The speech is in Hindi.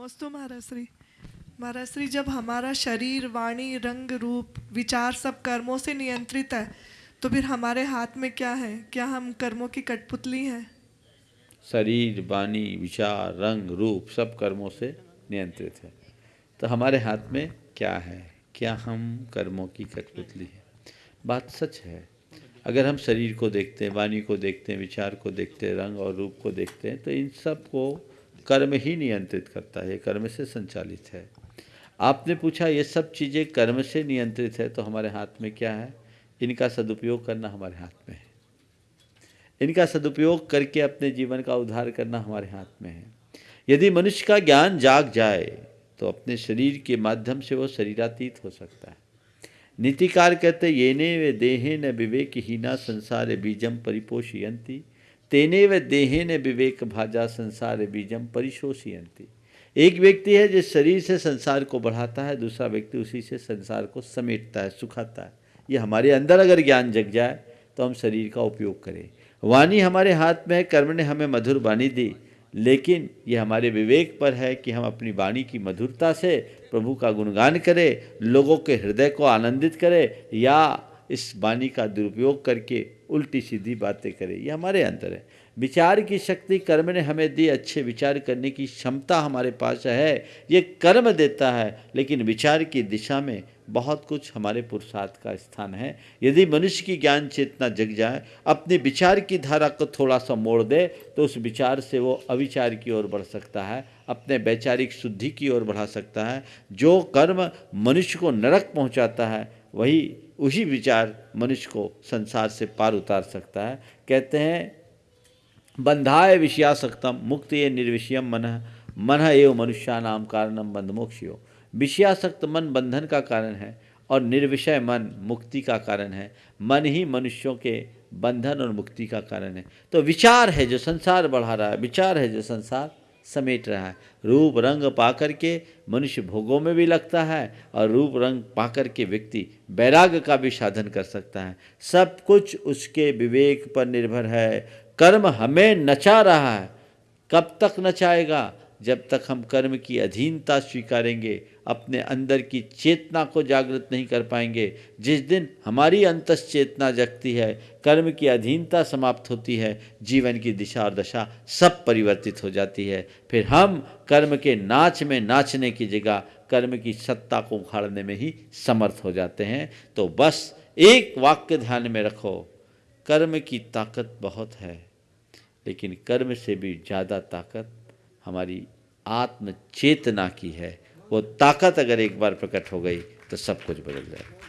नमोस्तु महाराज श्री। महाराज श्री, जब हमारा शरीर, वाणी, रंग, रूप, विचार सब कर्मों से नियंत्रित है तो फिर हमारे हाथ में क्या है? क्या हम कर्मों की कठपुतली हैं? शरीर, वाणी, विचार, रंग, रूप सब कर्मों से नियंत्रित है। तो हमारे हाथ में क्या है? क्या हम कर्मों की कठपुतली है? बात सच है। अगर हम शरीर को देखते हैं, वाणी को देखते हैं, विचार को देखते हैं, रंग और रूप को देखते हैं तो इन सबको कर्म ही नियंत्रित करता है, कर्म से संचालित है। आपने पूछा, ये सब चीज़ें कर्म से नियंत्रित है तो हमारे हाथ में क्या है? इनका सदुपयोग करना हमारे हाथ में है। इनका सदुपयोग करके अपने जीवन का उद्धार करना हमारे हाथ में है। यदि मनुष्य का ज्ञान जाग जाए तो अपने शरीर के माध्यम से वो शरीरातीत हो सकता है। नीतिकार कहते ये ने वे देहे न विवेक हीना संसार बीजम परिपोषयंती तेने व देहे ने विवेक भाजा संसार बीजम परिशोषयंती। एक व्यक्ति है जिस शरीर से संसार को बढ़ाता है, दूसरा व्यक्ति उसी से संसार को समेटता है, सुखाता है। ये हमारे अंदर अगर ज्ञान जग जाए तो हम शरीर का उपयोग करें। वाणी हमारे हाथ में है, कर्म ने हमें मधुर वाणी दी, लेकिन ये हमारे विवेक पर है कि हम अपनी वाणी की मधुरता से प्रभु का गुणगान करें, लोगों के हृदय को आनंदित करें, या इस वाणी का दुरुपयोग करके उल्टी सीधी बातें करें। ये हमारे अंदर है। विचार की शक्ति कर्म ने हमें दी, अच्छे विचार करने की क्षमता हमारे पास है, ये कर्म देता है, लेकिन विचार की दिशा में बहुत कुछ हमारे पुरुषार्थ का स्थान है। यदि मनुष्य की ज्ञान चेतना जग जाए, अपने विचार की धारा को थोड़ा सा मोड़ दे तो उस विचार से वो अविचार की ओर बढ़ सकता है, अपने वैचारिक शुद्धि की ओर बढ़ा सकता है। जो कर्म मनुष्य को नरक पहुंचाता है वही उसी विचार मनुष्य को संसार से पार उतार सकता है। कहते हैं, बंधाय विषयासक्तम, मुक्त ये निर्विषयम मन मन एवं मनुष्या नाम कारणम बंध मोक्षियो विषयासक्त मन बंधन का कारण है और निर्विषय मन मुक्ति का कारण है। मन ही मनुष्यों के बंधन और मुक्ति का कारण है। तो विचार है जो संसार बढ़ा रहा है, विचार है जो संसार समेट रहा है। रूप, रंग पाकर के मनुष्य भोगों में भी लगता है और रूप, रंग पाकर के व्यक्ति बैराग का भी साधन कर सकता है। सब कुछ उसके विवेक पर निर्भर है। कर्म हमें नचा रहा है। कब तक नचाएगा? जब तक हम कर्म की अधीनता स्वीकारेंगे, अपने अंदर की चेतना को जागृत नहीं कर पाएँगे, जिस दिन हमारी अंतस चेतना जगती है, कर्म की अधीनता समाप्त होती है, जीवन की दिशा और दशा सब परिवर्तित हो जाती है। फिर हम कर्म के नाच में नाचने की जगह, कर्म की सत्ता को उखाड़ने में ही समर्थ हो जाते हैं। तो बस एक वाक्य ध्यान में रखो, कर्म की ताकत बहुत है, लेकिन कर्म से भी ज़्यादा ताकत हमारी आत्म चेतना की है। वो ताकत अगर एक बार प्रकट हो गई तो सब कुछ बदल जाएगा।